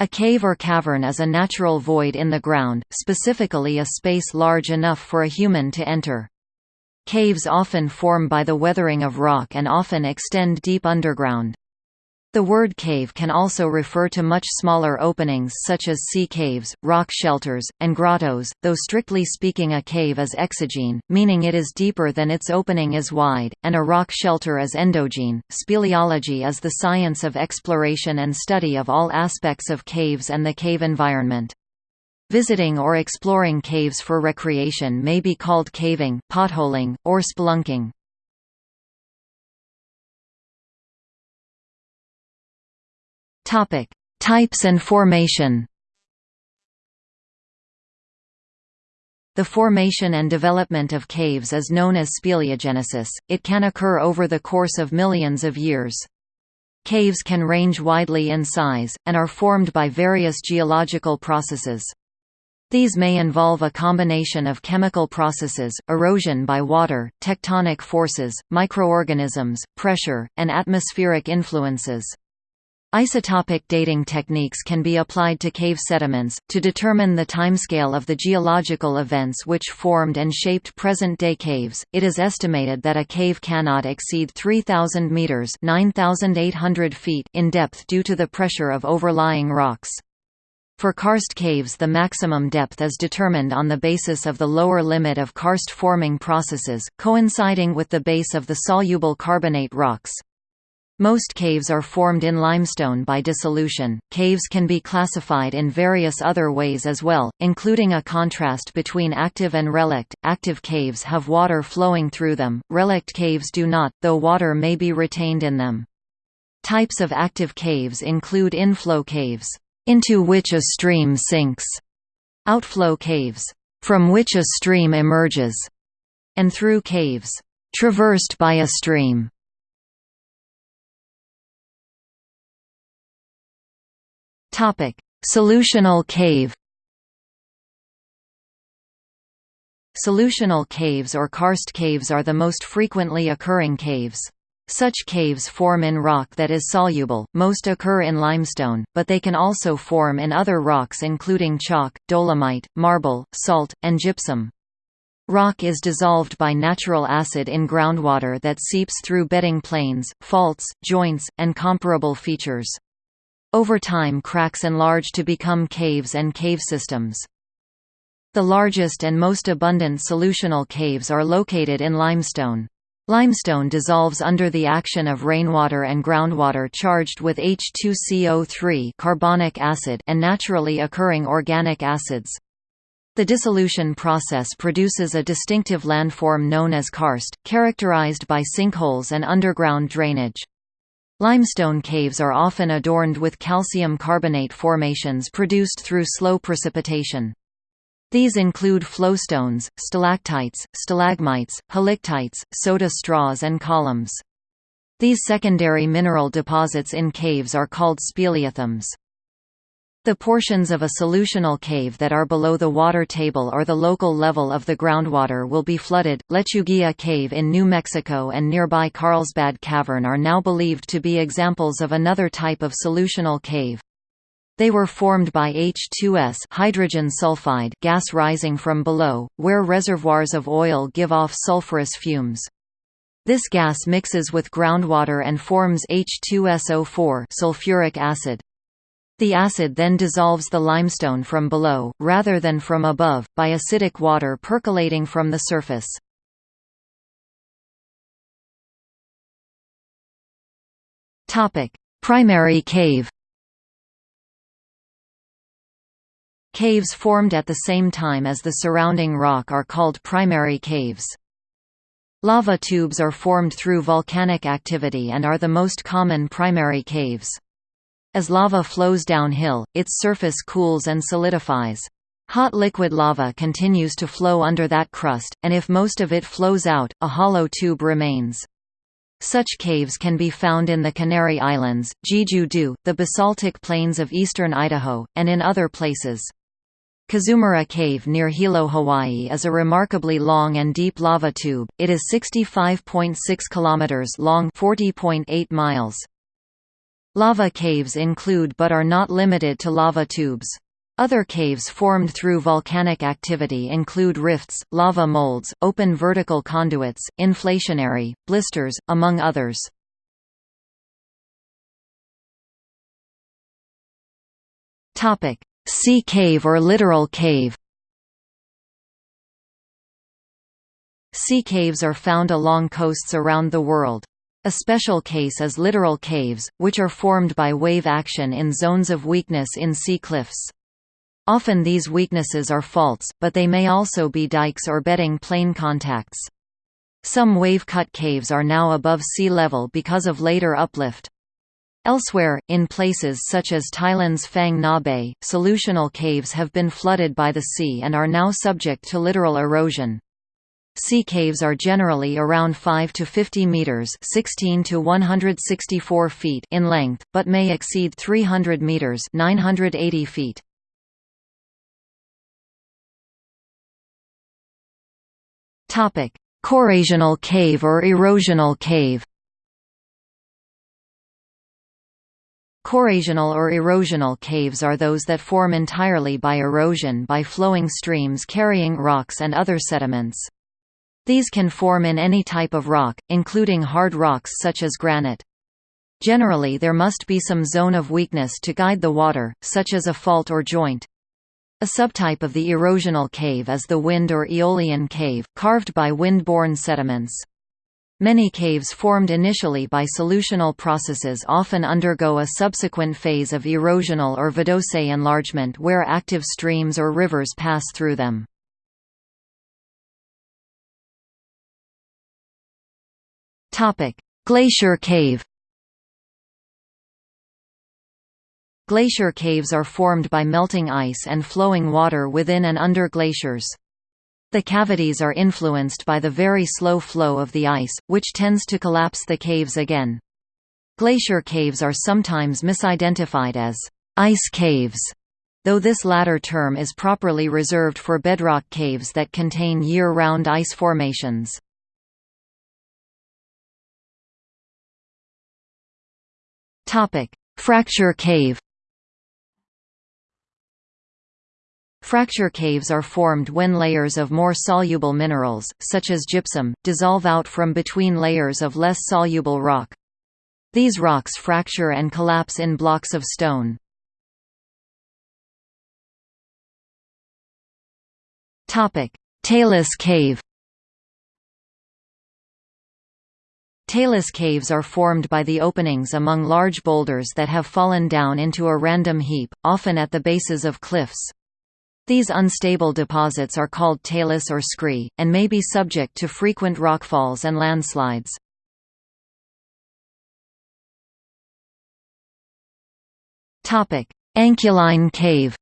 A cave or cavern is a natural void in the ground, specifically a space large enough for a human to enter. Caves often form by the weathering of rock and often extend deep underground. The word cave can also refer to much smaller openings such as sea caves, rock shelters, and grottos, though strictly speaking a cave is exogene, meaning it is deeper than its opening is wide, and a rock shelter is endogene. Speleology is the science of exploration and study of all aspects of caves and the cave environment. Visiting or exploring caves for recreation may be called caving, potholing, or spelunking. Topic: Types and formation. The formation and development of caves is known as speleogenesis. It can occur over the course of millions of years. Caves can range widely in size, and are formed by various geological processes. These may involve a combination of chemical processes, erosion by water, tectonic forces, microorganisms, pressure, and atmospheric influences. Isotopic dating techniques can be applied to cave sediments, to determine the timescale of the geological events which formed and shaped present-day caves. It is estimated that a cave cannot exceed 3,000 meters (9,800 feet) in depth due to the pressure of overlying rocks. For karst caves the maximum depth is determined on the basis of the lower limit of karst forming processes, coinciding with the base of the soluble carbonate rocks. Most caves are formed in limestone by dissolution. Caves can be classified in various other ways as well, including a contrast between active and relict. Active caves have water flowing through them, relict caves do not, though water may be retained in them. Types of active caves include inflow caves, into which a stream sinks, outflow caves, from which a stream emerges, and through caves, traversed by a stream. Topic: Solutional cave. Solutional caves or karst caves are the most frequently occurring caves. Such caves form in rock that is soluble, most occur in limestone, but they can also form in other rocks including chalk, dolomite, marble, salt, and gypsum. Rock is dissolved by natural acid in groundwater that seeps through bedding planes, faults, joints, and comparable features. Over time cracks enlarge to become caves and cave systems. The largest and most abundant solutional caves are located in limestone. Limestone dissolves under the action of rainwater and groundwater charged with H2CO3 carbonic acid and naturally occurring organic acids. The dissolution process produces a distinctive landform known as karst, characterized by sinkholes and underground drainage. Limestone caves are often adorned with calcium carbonate formations produced through slow precipitation. These include flowstones, stalactites, stalagmites, helictites, soda straws and columns. These secondary mineral deposits in caves are called speleothems. The portions of a solutional cave that are below the water table or the local level of the groundwater will be flooded. Lechuguilla Cave in New Mexico and nearby Carlsbad Cavern are now believed to be examples of another type of solutional cave. They were formed by H2S hydrogen sulfide gas rising from below, where reservoirs of oil give off sulfurous fumes. This gas mixes with groundwater and forms H2SO4 sulfuric acid. The acid then dissolves the limestone from below, rather than from above, by acidic water percolating from the surface. Primary cave Caves formed at the same time as the surrounding rock are called primary caves. Lava tubes are formed through volcanic activity and are the most common primary caves. As lava flows downhill, its surface cools and solidifies. Hot liquid lava continues to flow under that crust, and if most of it flows out, a hollow tube remains. Such caves can be found in the Canary Islands, Jeju-do, the basaltic plains of eastern Idaho, and in other places. Kazumura Cave near Hilo, Hawaii is a remarkably long and deep lava tube. It is 65.6 kilometers long, 40.8 miles. Lava caves include but are not limited to lava tubes. Other caves formed through volcanic activity include rifts, lava molds, open vertical conduits, inflationary, blisters, among others. Sea cave or littoral cave Sea caves are found along coasts around the world. A special case is littoral caves, which are formed by wave action in zones of weakness in sea cliffs. Often these weaknesses are faults, but they may also be dikes or bedding plane contacts. Some wave-cut caves are now above sea level because of later uplift. Elsewhere, in places such as Thailand's Phang Nga Bay, solutional caves have been flooded by the sea and are now subject to littoral erosion. Sea caves are generally around 5 to 50 meters, 16 to 164 feet in length, but may exceed 300 meters, 980 feet. Topic: Corrosional cave or erosional cave. Corrosional or erosional caves are those that form entirely by erosion by flowing streams carrying rocks and other sediments. These can form in any type of rock, including hard rocks such as granite. Generally there must be some zone of weakness to guide the water, such as a fault or joint. A subtype of the erosional cave is the wind or aeolian cave, carved by wind-borne sediments. Many caves formed initially by solutional processes often undergo a subsequent phase of erosional or vadose enlargement where active streams or rivers pass through them. Glacier cave Glacier caves are formed by melting ice and flowing water within and under glaciers. The cavities are influenced by the very slow flow of the ice, which tends to collapse the caves again. Glacier caves are sometimes misidentified as ice caves, though this latter term is properly reserved for bedrock caves that contain year-round ice formations. Fracture cave Fracture caves are formed when layers of more soluble minerals, such as gypsum, dissolve out from between layers of less soluble rock. These rocks fracture and collapse in blocks of stone. Talus cave Talus caves are formed by the openings among large boulders that have fallen down into a random heap, often at the bases of cliffs. These unstable deposits are called talus or scree, and may be subject to frequent rockfalls and landslides. Anchialine cave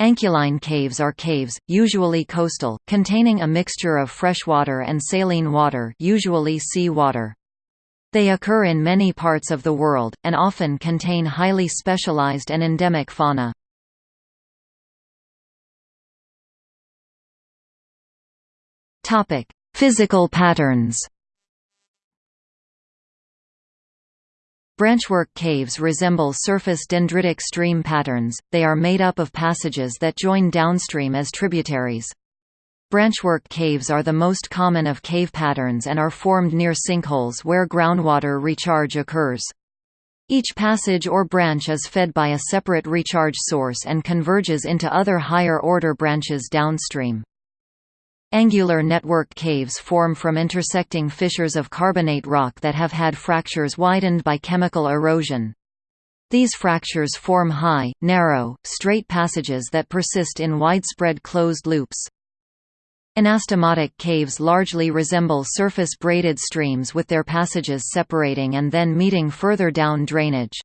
Anchialine caves are caves, usually coastal, containing a mixture of freshwater and saline water usually sea water. They occur in many parts of the world, and often contain highly specialized and endemic fauna. Physical patterns Branchwork caves resemble surface dendritic stream patterns, they are made up of passages that join downstream as tributaries. Branchwork caves are the most common of cave patterns and are formed near sinkholes where groundwater recharge occurs. Each passage or branch is fed by a separate recharge source and converges into other higher-order branches downstream. Angular network caves form from intersecting fissures of carbonate rock that have had fractures widened by chemical erosion. These fractures form high, narrow, straight passages that persist in widespread closed loops. Anastomotic caves largely resemble surface braided streams with their passages separating and then meeting further down drainage.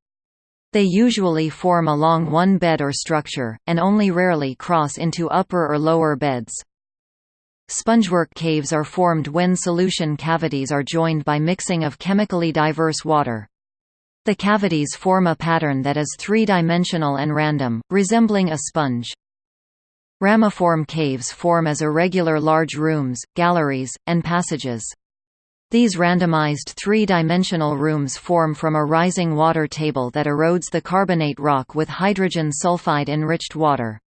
They usually form along one bed or structure, and only rarely cross into upper or lower beds. Spongework caves are formed when solution cavities are joined by mixing of chemically diverse water. The cavities form a pattern that is three-dimensional and random, resembling a sponge. Ramiform caves form as irregular large rooms, galleries, and passages. These randomized three-dimensional rooms form from a rising water table that erodes the carbonate rock with hydrogen sulfide-enriched water.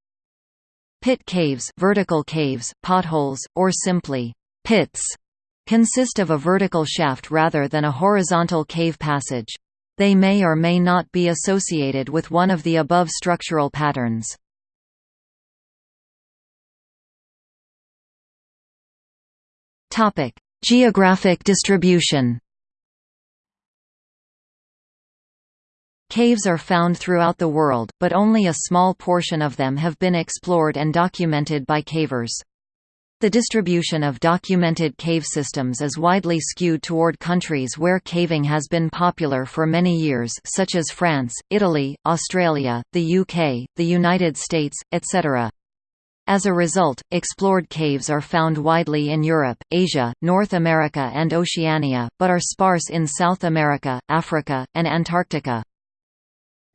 Pit caves, vertical caves, potholes, or simply pits consist of a vertical shaft rather than a horizontal cave passage. They may or may not be associated with one of the above structural patterns. Geographic distribution Caves are found throughout the world, but only a small portion of them have been explored and documented by cavers. The distribution of documented cave systems is widely skewed toward countries where caving has been popular for many years such as France, Italy, Australia, the UK, the United States, etc. As a result, explored caves are found widely in Europe, Asia, North America and Oceania, but are sparse in South America, Africa, and Antarctica.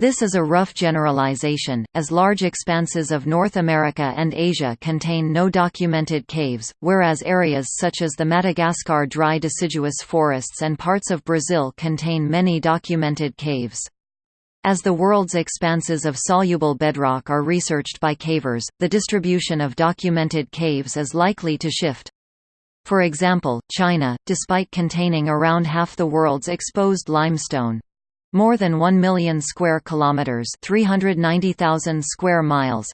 This is a rough generalization, as large expanses of North America and Asia contain no documented caves, whereas areas such as the Madagascar dry deciduous forests and parts of Brazil contain many documented caves. As the world's expanses of soluble bedrock are researched by cavers, the distribution of documented caves is likely to shift. For example, China, despite containing around half the world's exposed limestone, more than 1 million square kilometers, 390,000 square miles,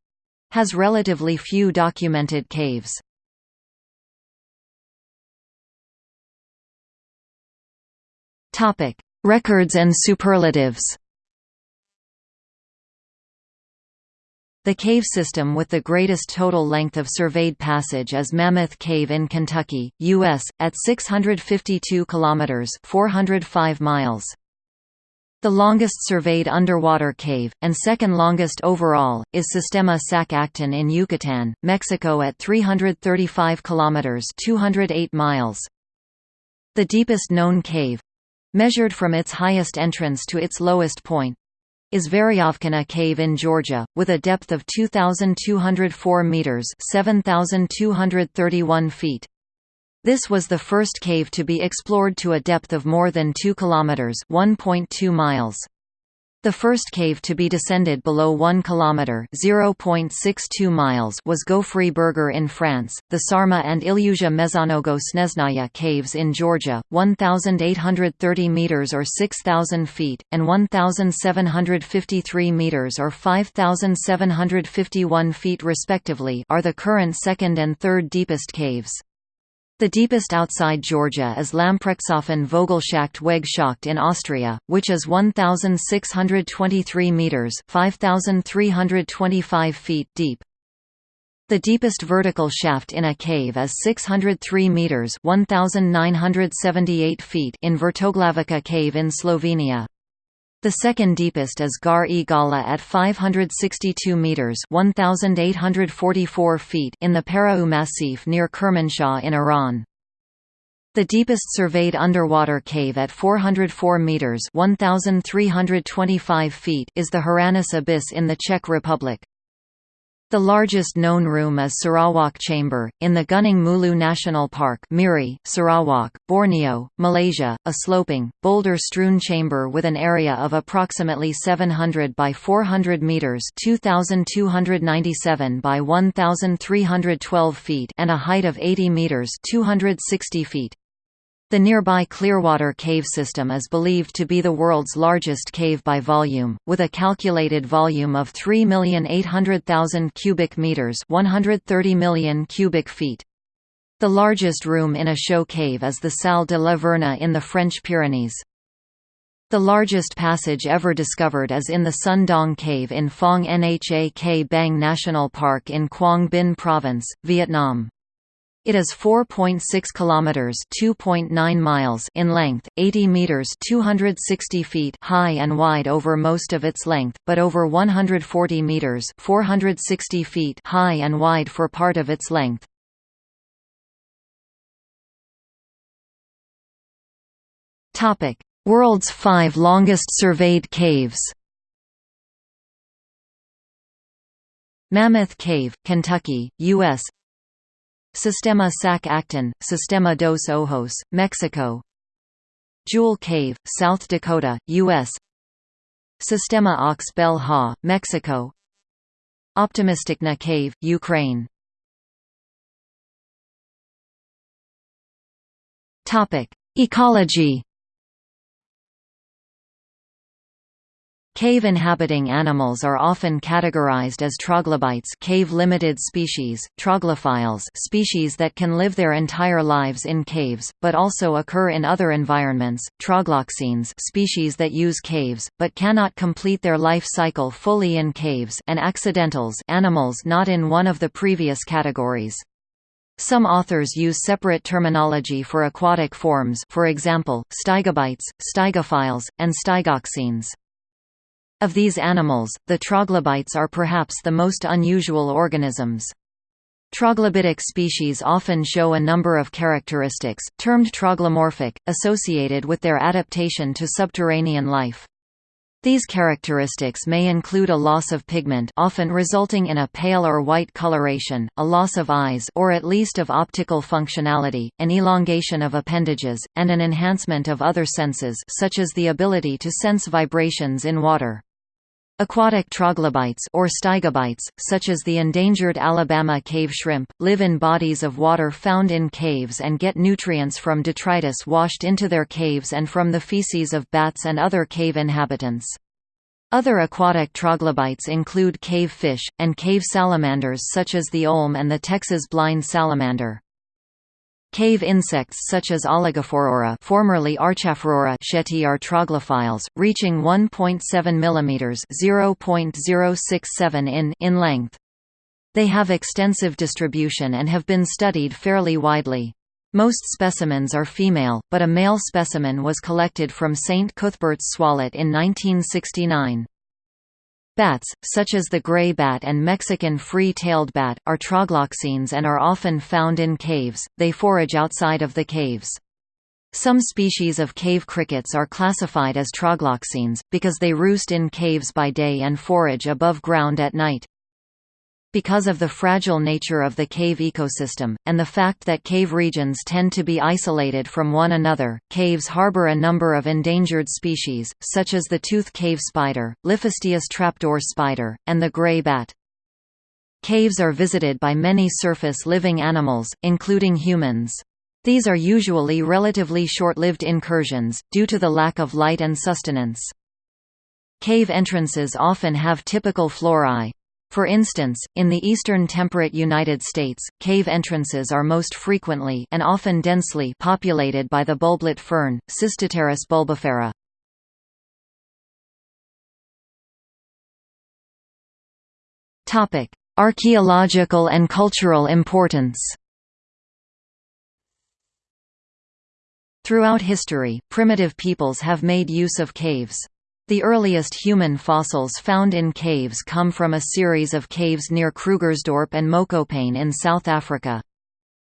has relatively few documented caves. Topic: Records and superlatives. The cave system with the greatest total length of surveyed passage is Mammoth Cave in Kentucky, U.S., at 652 kilometers (405 miles). The longest surveyed underwater cave, and second longest overall, is Sistema Sac Actun in Yucatan, Mexico at 335 kilometers (208 miles). The deepest known cave, measured from its highest entrance to its lowest point, is Veryovkina Cave in Georgia, with a depth of 2,204 metres 7,231 feet. This was the first cave to be explored to a depth of more than 2 kilometers (1.2 miles). The first cave to be descended below 1 kilometer (0.62 miles) was Gouffre Berger in France, the Sarma and Illyuzia Mezhonnogo Snezhnaya caves in Georgia, 1830 meters or 6000 feet and 1753 meters or 5751 feet respectively are the current second and third deepest caves. The deepest outside Georgia is Lamprechtsofen Vogelschacht Wegschacht in Austria, which is 1,623 metres 5,325 feet deep. The deepest vertical shaft in a cave is 603 metres 1,978 feet in Vrtoglavica cave in Slovenia. The second deepest is Ghar-e Ghala at 562 meters (1844 feet) in the Parau Massif near Kermanshah in Iran. The deepest surveyed underwater cave at 404 meters (1325 feet) is the Hranice Abyss in the Czech Republic. The largest known room is Sarawak Chamber, in the Gunung Mulu National Park Miri, Sarawak, Borneo, Malaysia, a sloping, boulder-strewn chamber with an area of approximately 700 by 400 metres 2,297 by 1,312 feet and a height of 80 metres 260 feet. The nearby Clearwater Cave system is believed to be the world's largest cave by volume, with a calculated volume of 3,800,000 cubic meters, 130 million cubic feet. The largest room in a show cave is the Salle de la Verna in the French Pyrenees. The largest passage ever discovered is in the Son Doong Cave in Phong Nha Ke Bang National Park in Quang Binh Province, Vietnam. It is 4.6 kilometers, 2.9 miles in length, 80 meters, 260 feet high and wide over most of its length, but over 140 meters, 460 feet high and wide for part of its length. Topic: World's 5 longest surveyed caves. Mammoth Cave, Kentucky, US Sistema Sac Actun, Sistema dos Ojos, Mexico. Jewel Cave, South Dakota, U.S. Sistema Ox Bel Ha, Mexico. Optymistychna Cave, Ukraine. Ecology Cave-inhabiting animals are often categorized as troglobites cave-limited species, troglophiles species that can live their entire lives in caves, but also occur in other environments, trogloxenes species that use caves, but cannot complete their life cycle fully in caves and accidentals animals not in one of the previous categories. Some authors use separate terminology for aquatic forms for example, stygobites, stygophiles, and stygoxenes. Of these animals, the troglobites are perhaps the most unusual organisms. Troglobitic species often show a number of characteristics, termed troglomorphic, associated with their adaptation to subterranean life. These characteristics may include a loss of pigment often resulting in a pale or white coloration, a loss of eyes or at least of optical functionality, an elongation of appendages, and an enhancement of other senses such as the ability to sense vibrations in water. Aquatic troglobites or stygobites, such as the endangered Alabama cave shrimp, live in bodies of water found in caves and get nutrients from detritus washed into their caves and from the feces of bats and other cave inhabitants. Other aquatic troglobites include cave fish, and cave salamanders such as the olm and the Texas blind salamander. Cave insects such as Oligaphorura formerly Archaphorura schoetti are troglophiles, reaching 1.7 mm (0.067 in) in length. They have extensive distribution and have been studied fairly widely. Most specimens are female, but a male specimen was collected from St. Cuthbert's Swallet in 1969. Bats, such as the gray bat and Mexican free-tailed bat, are trogloxenes and are often found in caves, they forage outside of the caves. Some species of cave crickets are classified as trogloxenes, because they roost in caves by day and forage above ground at night. Because of the fragile nature of the cave ecosystem, and the fact that cave regions tend to be isolated from one another, caves harbor a number of endangered species, such as the tooth cave spider, Liphistius trapdoor spider, and the gray bat. Caves are visited by many surface-living animals, including humans. These are usually relatively short-lived incursions, due to the lack of light and sustenance. Cave entrances often have typical flora, for instance, in the eastern temperate United States, cave entrances are most frequently and often densely populated by the bulblet fern, Cystopteris bulbifera. Topic: Archaeological and cultural importance. Throughout history, primitive peoples have made use of caves. The earliest human fossils found in caves come from a series of caves near Krugersdorp and Mokopane in South Africa.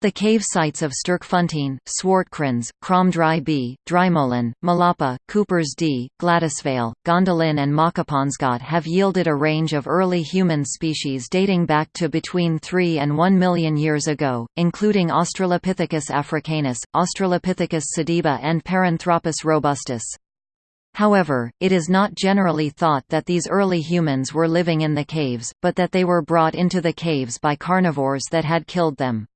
The cave sites of Sterkfontein, Swartkrans, Kromdraai B, Drimolen, Malapa, Coopers D, Gladysvale, Gondolin and Makapansgat have yielded a range of early human species dating back to between 3 and 1 million years ago, including Australopithecus africanus, Australopithecus sediba and Paranthropus robustus. However, it is not generally thought that these early humans were living in the caves, but that they were brought into the caves by carnivores that had killed them.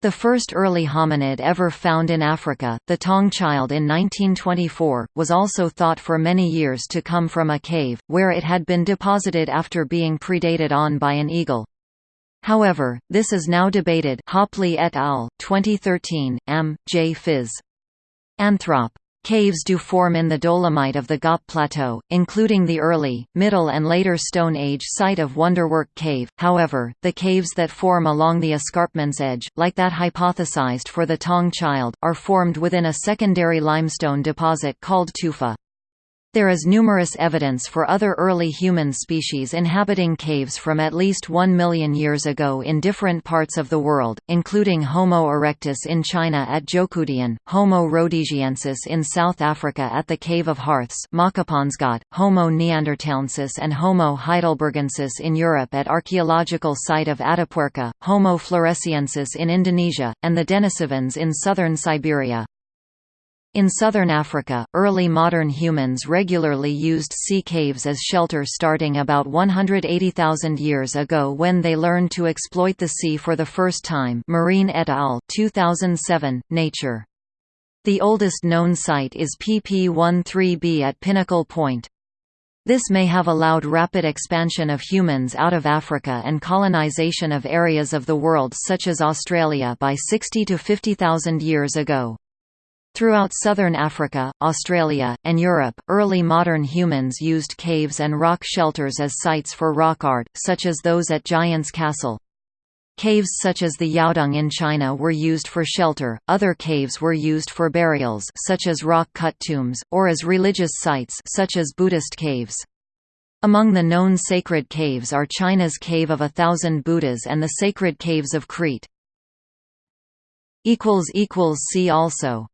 The first early hominid ever found in Africa, the Taung child in 1924, was also thought for many years to come from a cave, where it had been deposited after being predated on by an eagle. However, this is now debated Hopley et al., 2013, M. J. Phys. Anthrop. Caves do form in the dolomite of the Ghaap Plateau, including the early, middle and later Stone Age site of Wonderwerk Cave, however, the caves that form along the escarpment's edge, like that hypothesized for the Taung Child, are formed within a secondary limestone deposit called tufa. There is numerous evidence for other early human species inhabiting caves from at least 1 million years ago in different parts of the world, including Homo erectus in China at Zhoukoudian, Homo rhodesiensis in South Africa at the Cave of Hearths Homo neanderthalensis and Homo heidelbergensis in Europe at archaeological site of Atapuerca, Homo floresiensis in Indonesia, and the Denisovans in southern Siberia. In southern Africa, early modern humans regularly used sea caves as shelter starting about 180,000 years ago when they learned to exploit the sea for the first time Marean et al. 2007, Nature. The oldest known site is PP13B at Pinnacle Point. This may have allowed rapid expansion of humans out of Africa and colonization of areas of the world such as Australia by 60 to 50,000 years ago. Throughout southern Africa, Australia, and Europe, early modern humans used caves and rock shelters as sites for rock art, such as those at Giant's Castle. Caves such as the Yaodong in China were used for shelter, other caves were used for burials such as rock-cut tombs, or as religious sites such as Buddhist caves. Among the known sacred caves are China's Cave of a Thousand Buddhas and the Sacred Caves of Crete. See also